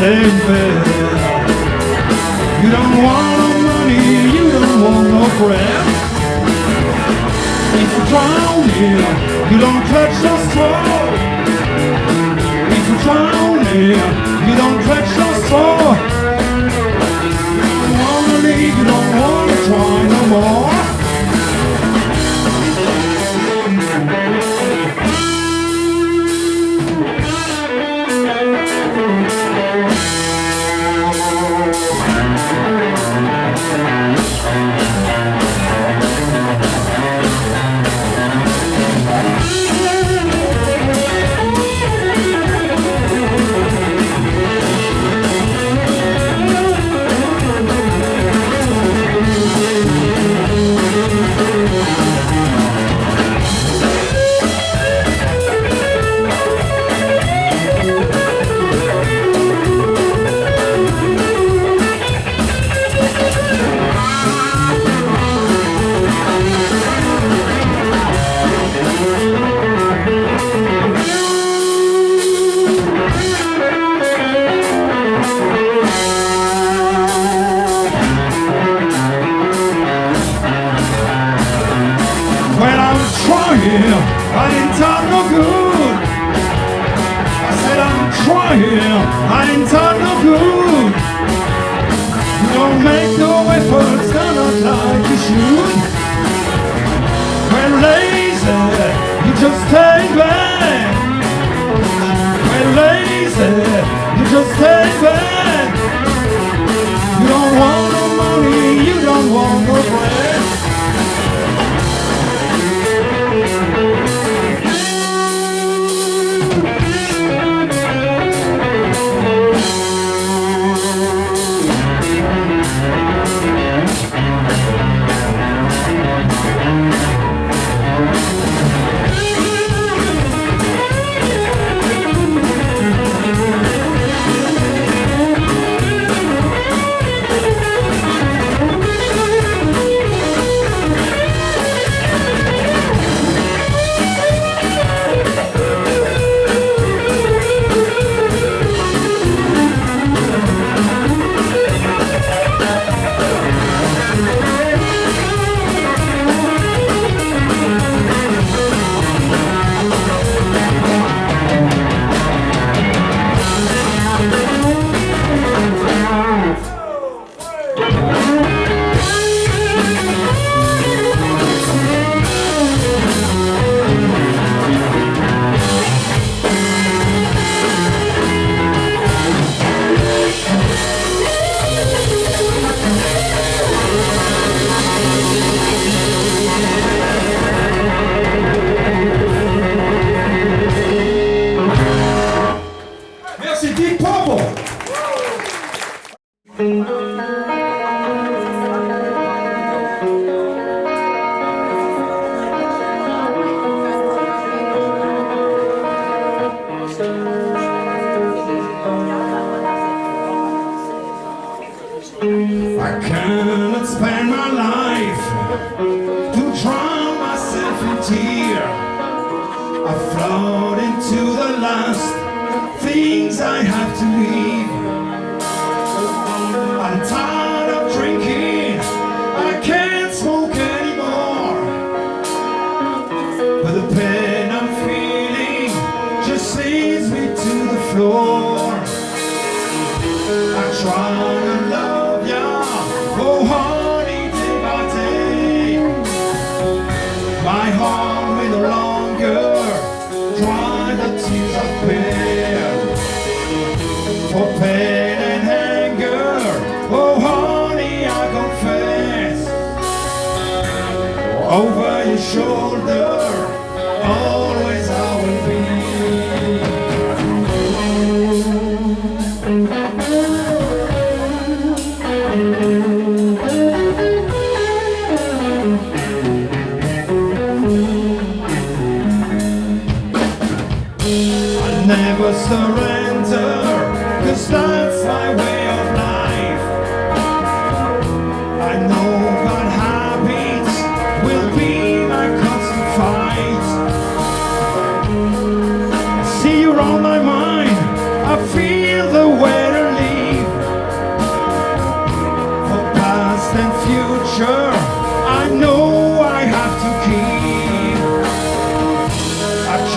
You don't want no money, you don't want no bread. If you drown drowning, you don't clutch the straw. If you drown drowning, you don't clutch the straw. You don't wanna leave, you don't wanna try no more. I didn't talk no good. I said I'm trying, I didn't talk no good. You don't make no efforts, not like you should. I cannot spend my life to drown myself in tear. I float into the last things I have to leave. I'm tired of drinking, I can't smoke anymore. But the pain I'm feeling just leads me to the floor. I try to love ya, oh Over your shoulder, always I will be. I never surrender, cause that's my way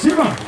Simon.